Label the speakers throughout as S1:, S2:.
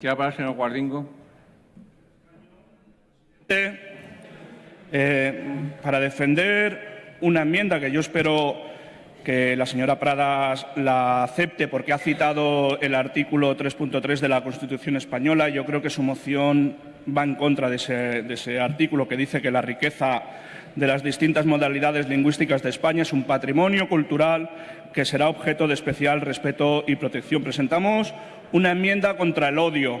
S1: El señor Guardingo.
S2: Eh, para defender una enmienda que yo espero que la señora Pradas la acepte porque ha citado el artículo 3.3 de la Constitución española. Yo creo que su moción va en contra de ese artículo que dice que la riqueza de las distintas modalidades lingüísticas de España es un patrimonio cultural que será objeto de especial respeto y protección. Presentamos una enmienda contra el odio,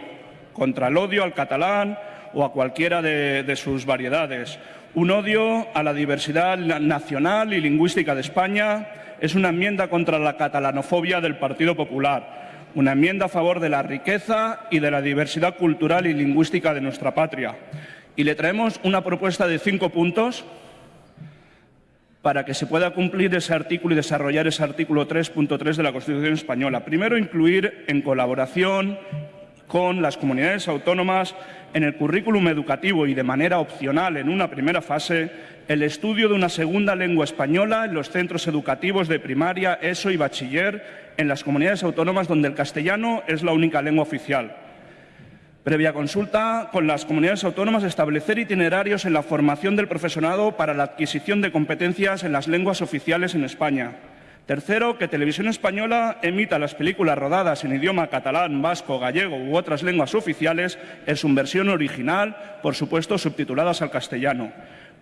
S2: contra el odio al catalán o a cualquiera de, sus variedades. Un odio a la diversidad nacional y lingüística de España es una enmienda contra la catalanofobia del Partido Popular, una enmienda a favor de la riqueza y de la diversidad cultural y lingüística de nuestra patria. Y le traemos una propuesta de cinco puntos para que se pueda cumplir ese artículo y desarrollar ese artículo 3.3 de la Constitución española. Primero, incluir en colaboración con las comunidades autónomas en el currículum educativo y de manera opcional en una primera fase el estudio de una segunda lengua española en los centros educativos de primaria, ESO y bachiller en las comunidades autónomas donde el castellano es la única lengua oficial. Previa consulta con las comunidades autónomas, establecer itinerarios en la formación del profesorado para la adquisición de competencias en las lenguas oficiales en España. Tercero, que Televisión Española emita las películas rodadas en idioma catalán, vasco, gallego u otras lenguas oficiales en su versión original, por supuesto subtituladas al castellano.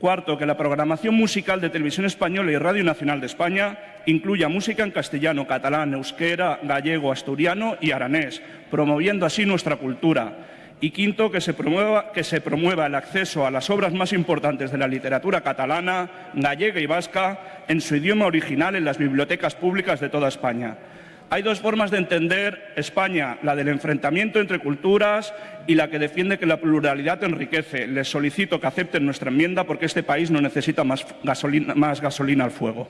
S2: Cuarto, que la programación musical de Televisión Española y Radio Nacional de España incluya música en castellano, catalán, euskera, gallego, asturiano y aranés, promoviendo así nuestra cultura. Y quinto, que se, promueva, el acceso a las obras más importantes de la literatura catalana, gallega y vasca en su idioma original en las bibliotecas públicas de toda España. Hay dos formas de entender España, la del enfrentamiento entre culturas y la que defiende que la pluralidad enriquece. Les solicito que acepten nuestra enmienda porque este país no necesita más gasolina al fuego.